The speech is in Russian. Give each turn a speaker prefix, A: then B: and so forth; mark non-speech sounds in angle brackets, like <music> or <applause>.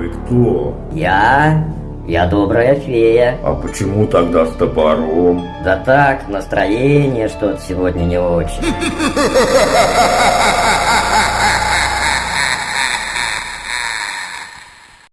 A: Вы кто?
B: Я? Я добрая фея.
A: А почему тогда с топором?
B: Да так, настроение что-то сегодня не очень. <laughs>